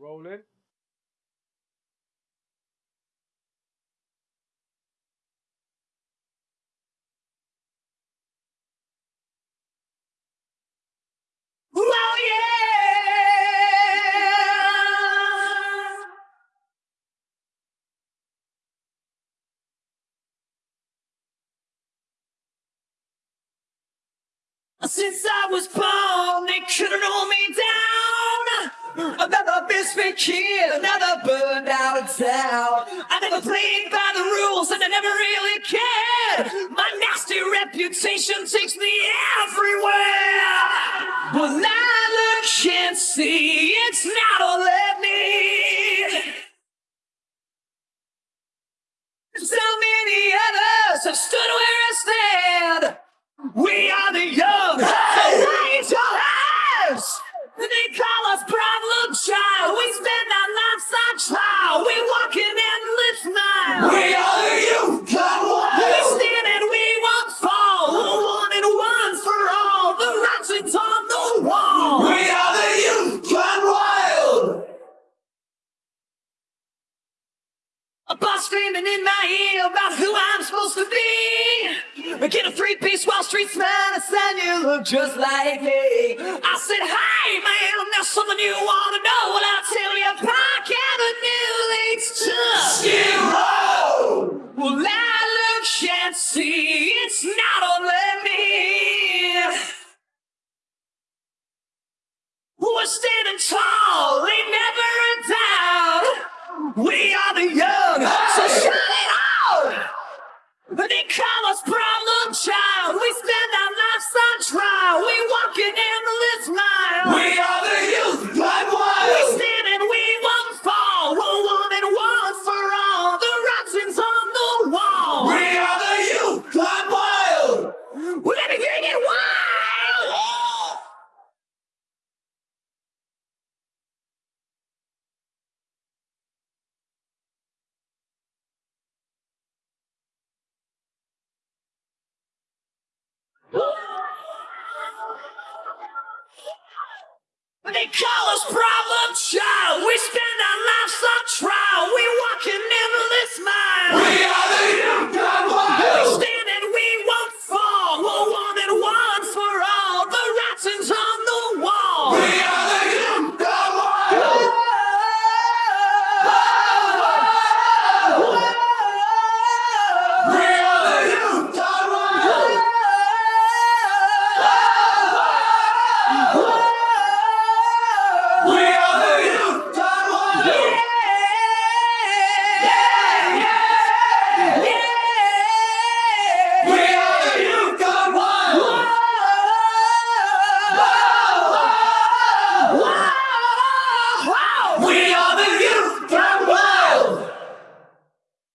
Rolling. Oh! Since I was born, they couldn't hold me down. Another misfit kid, another burned out town. I never played by the rules and I never really cared. My nasty reputation takes me everywhere. But I look and see it's not all of me. So many others have stood where I stand. We are the young, screaming in my ear about who I'm supposed to be. Get a three-piece Wall Street smile and you look just like me. I said, hey man, there's something you wanna know. Well, I'll tell you, Park Avenue leads to Skid Row. Well, I look and see it's not only me. We're standing tall, ain't never a doubt. We They call us problem child.